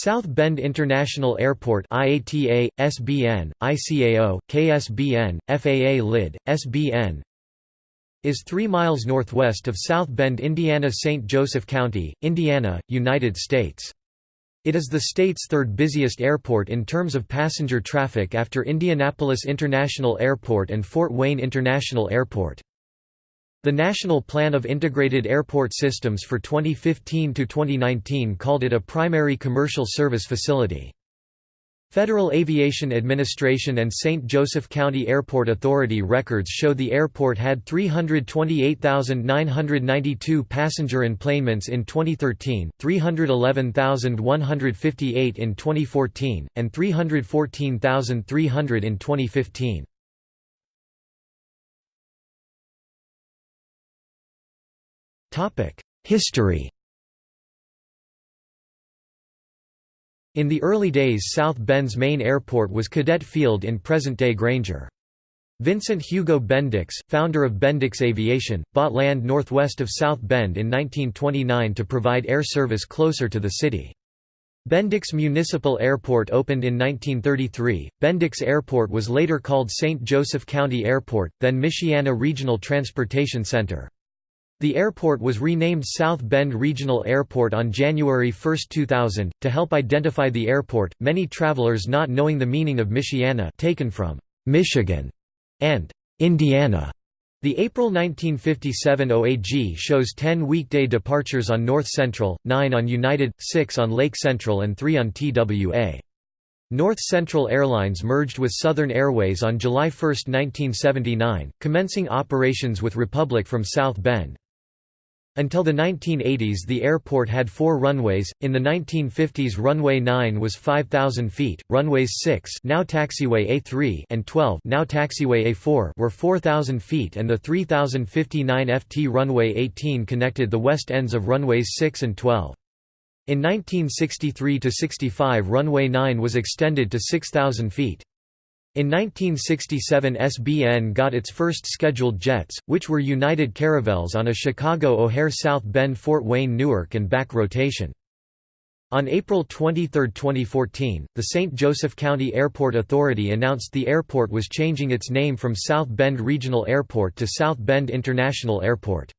South Bend International Airport IATA, SBN, ICAO, KSBN, FAA LID, SBN is 3 miles northwest of South Bend, Indiana St. Joseph County, Indiana, United States. It is the state's third busiest airport in terms of passenger traffic after Indianapolis International Airport and Fort Wayne International Airport. The National Plan of Integrated Airport Systems for 2015–2019 called it a primary commercial service facility. Federal Aviation Administration and St. Joseph County Airport Authority records show the airport had 328,992 passenger enplanements in 2013, 311,158 in 2014, and 314,300 in 2015. History In the early days South Bend's main airport was Cadet Field in present-day Granger. Vincent Hugo Bendix, founder of Bendix Aviation, bought land northwest of South Bend in 1929 to provide air service closer to the city. Bendix Municipal Airport opened in 1933. Bendix Airport was later called St. Joseph County Airport, then Michiana Regional Transportation Center. The airport was renamed South Bend Regional Airport on January 1, 2000, to help identify the airport, many travelers not knowing the meaning of Michiana taken from Michigan and Indiana. The April 1957 OAG shows 10 weekday departures on North Central, 9 on United, 6 on Lake Central and 3 on TWA. North Central Airlines merged with Southern Airways on July 1, 1979, commencing operations with Republic from South Bend. Until the 1980s the airport had four runways, in the 1950s runway 9 was 5,000 feet, runways 6 now taxiway A3 and 12 now taxiway A4 were 4,000 feet and the 3,059 FT runway 18 connected the west ends of runways 6 and 12. In 1963–65 runway 9 was extended to 6,000 feet. In 1967 SBN got its first scheduled jets, which were United Caravels on a Chicago O'Hare South Bend Fort Wayne Newark and back rotation. On April 23, 2014, the St. Joseph County Airport Authority announced the airport was changing its name from South Bend Regional Airport to South Bend International Airport.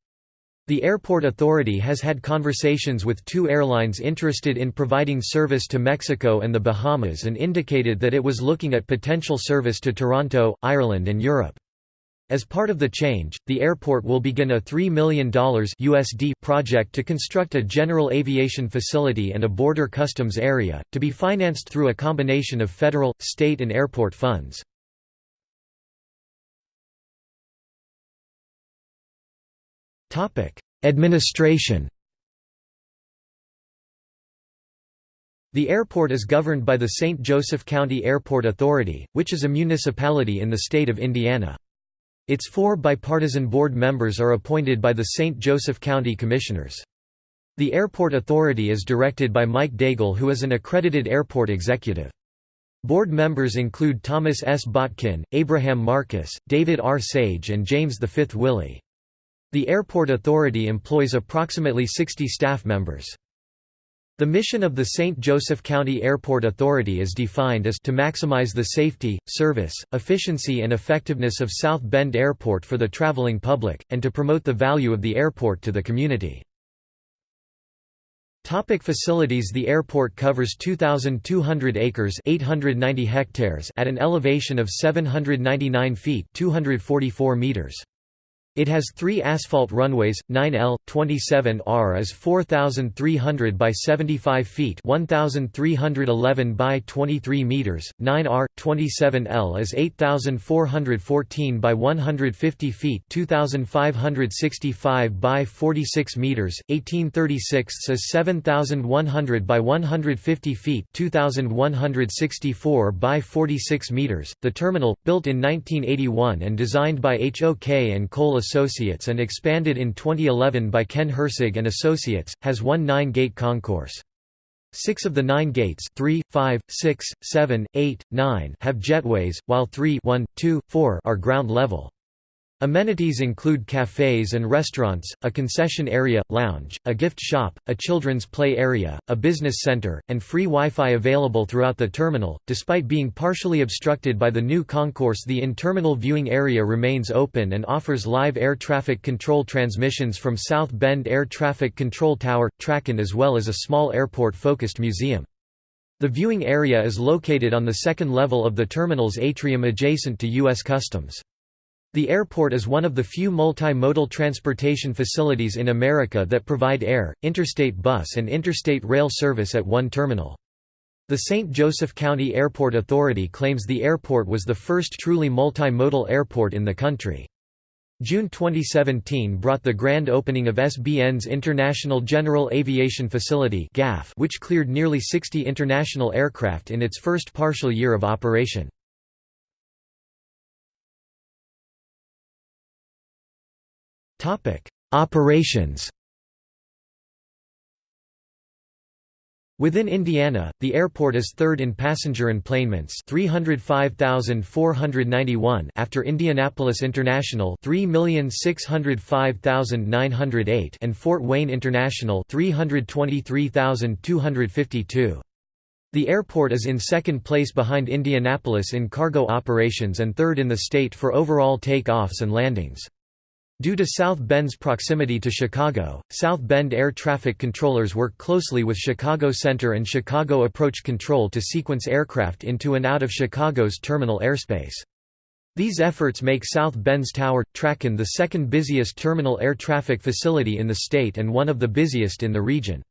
The airport authority has had conversations with two airlines interested in providing service to Mexico and the Bahamas and indicated that it was looking at potential service to Toronto, Ireland and Europe. As part of the change, the airport will begin a $3 million USD project to construct a general aviation facility and a border customs area, to be financed through a combination of federal, state and airport funds. Administration The airport is governed by the St. Joseph County Airport Authority, which is a municipality in the state of Indiana. Its four bipartisan board members are appointed by the St. Joseph County Commissioners. The airport authority is directed by Mike Daigle who is an accredited airport executive. Board members include Thomas S. Botkin, Abraham Marcus, David R. Sage and James V. Willey. The airport authority employs approximately 60 staff members. The mission of the St. Joseph County Airport Authority is defined as to maximize the safety, service, efficiency and effectiveness of South Bend Airport for the traveling public, and to promote the value of the airport to the community. Topic facilities The airport covers 2,200 acres 890 hectares at an elevation of 799 feet 244 meters. It has three asphalt runways, 9L, 27R is 4,300 by 75 feet 1,311 by 23 meters, 9R, 27L is 8,414 by 150 feet 2,565 by 46 meters, 1836 is 7,100 by 150 feet 2,164 by 46 meters. The terminal, built in 1981 and designed by HOK and Cole Associates and expanded in 2011 by Ken Herceg and Associates, has one nine-gate concourse. Six of the nine gates 3, 5, 6, 7, 8, 9 have jetways, while 3 1, 2, 4 are ground level. Amenities include cafes and restaurants, a concession area, lounge, a gift shop, a children's play area, a business center, and free Wi-Fi available throughout the terminal. Despite being partially obstructed by the new concourse, the in-terminal viewing area remains open and offers live air traffic control transmissions from South Bend Air Traffic Control Tower, TRACON as well as a small airport-focused museum. The viewing area is located on the second level of the terminal's atrium adjacent to U.S. Customs. The airport is one of the few multimodal transportation facilities in America that provide air, interstate bus and interstate rail service at one terminal. The St. Joseph County Airport Authority claims the airport was the first truly multimodal airport in the country. June 2017 brought the grand opening of SBN's International General Aviation Facility which cleared nearly 60 international aircraft in its first partial year of operation. Topic: Operations. Within Indiana, the airport is third in passenger enplanements 305,491 after Indianapolis International 3,605,908 and Fort Wayne International 323,252. The airport is in second place behind Indianapolis in cargo operations and third in the state for overall takeoffs and landings. Due to South Bend's proximity to Chicago, South Bend air traffic controllers work closely with Chicago Center and Chicago Approach Control to sequence aircraft into and out of Chicago's terminal airspace. These efforts make South Bend's Tower, TRACON the second busiest terminal air traffic facility in the state and one of the busiest in the region.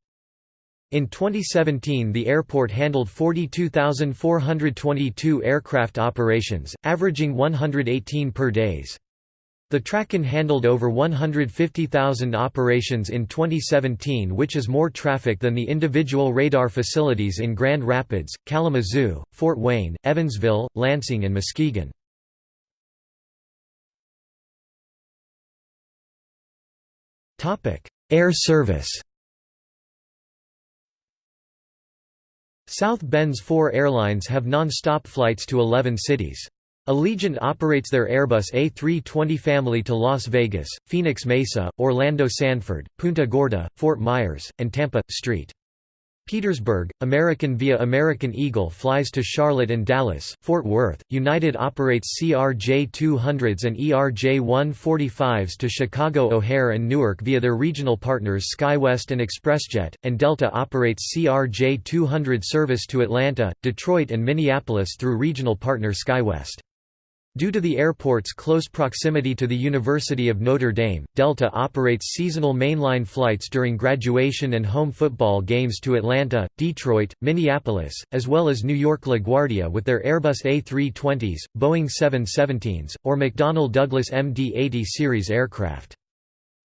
In 2017 the airport handled 42,422 aircraft operations, averaging 118 per days. The TRACON handled over 150,000 operations in 2017 which is more traffic than the individual radar facilities in Grand Rapids, Kalamazoo, Fort Wayne, Evansville, Lansing and Muskegon. Air service South Bend's four airlines have non-stop flights to 11 cities. Allegiant operates their Airbus A320 family to Las Vegas, Phoenix Mesa, Orlando Sanford, Punta Gorda, Fort Myers, and Tampa, St. Petersburg, American via American Eagle flies to Charlotte and Dallas, Fort Worth. United operates CRJ-200s and ERJ-145s to Chicago O'Hare and Newark via their regional partners SkyWest and ExpressJet, and Delta operates CRJ-200 service to Atlanta, Detroit and Minneapolis through regional partner SkyWest. Due to the airport's close proximity to the University of Notre Dame, Delta operates seasonal mainline flights during graduation and home football games to Atlanta, Detroit, Minneapolis, as well as New York LaGuardia with their Airbus A320s, Boeing 717s, or McDonnell Douglas MD-80 series aircraft.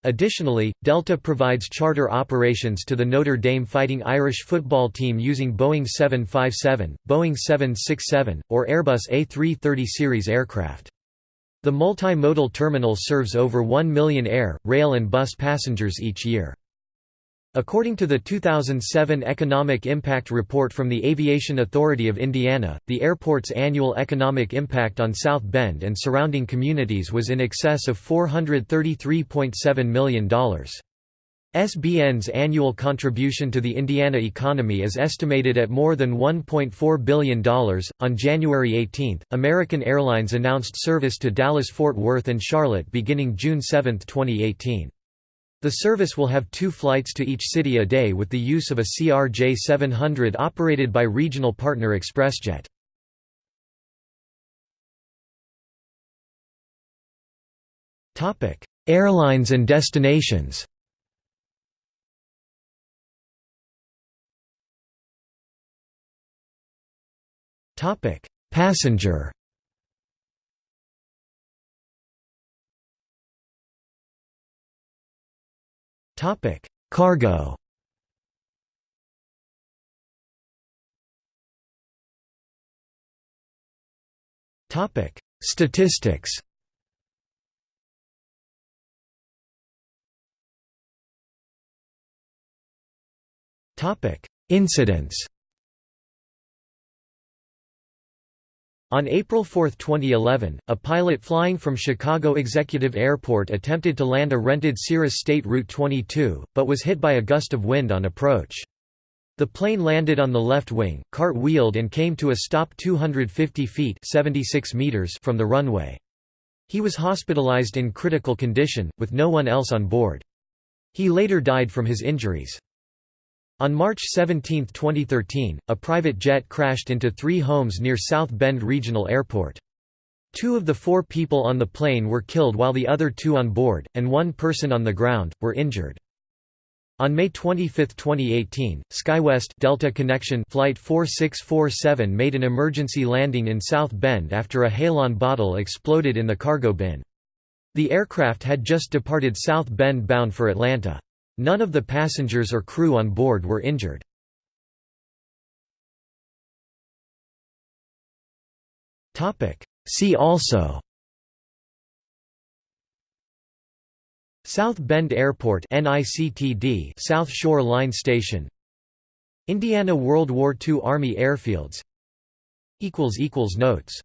Additionally, Delta provides charter operations to the Notre Dame Fighting Irish football team using Boeing 757, Boeing 767, or Airbus A330 series aircraft. The multimodal terminal serves over 1 million air, rail and bus passengers each year. According to the 2007 Economic Impact Report from the Aviation Authority of Indiana, the airport's annual economic impact on South Bend and surrounding communities was in excess of $433.7 million. SBN's annual contribution to the Indiana economy is estimated at more than $1.4 billion. On January 18, American Airlines announced service to Dallas Fort Worth and Charlotte beginning June 7, 2018. The service will have two flights to each city a day with the use of a CRJ 700 operated by regional partner ExpressJet. Airlines and destinations Passenger Topic: Cargo. Topic: Statistics. Topic: Incidents. On April 4, 2011, a pilot flying from Chicago Executive Airport attempted to land a rented Cirrus State Route 22, but was hit by a gust of wind on approach. The plane landed on the left wing, cart-wheeled and came to a stop 250 feet 76 meters from the runway. He was hospitalized in critical condition, with no one else on board. He later died from his injuries. On March 17, 2013, a private jet crashed into three homes near South Bend Regional Airport. Two of the four people on the plane were killed while the other two on board, and one person on the ground, were injured. On May 25, 2018, SkyWest Delta Connection Flight 4647 made an emergency landing in South Bend after a halon bottle exploded in the cargo bin. The aircraft had just departed South Bend bound for Atlanta. None of the passengers or crew on board were injured. See also South Bend Airport NICTD South Shore Line Station Indiana World War II Army Airfields Notes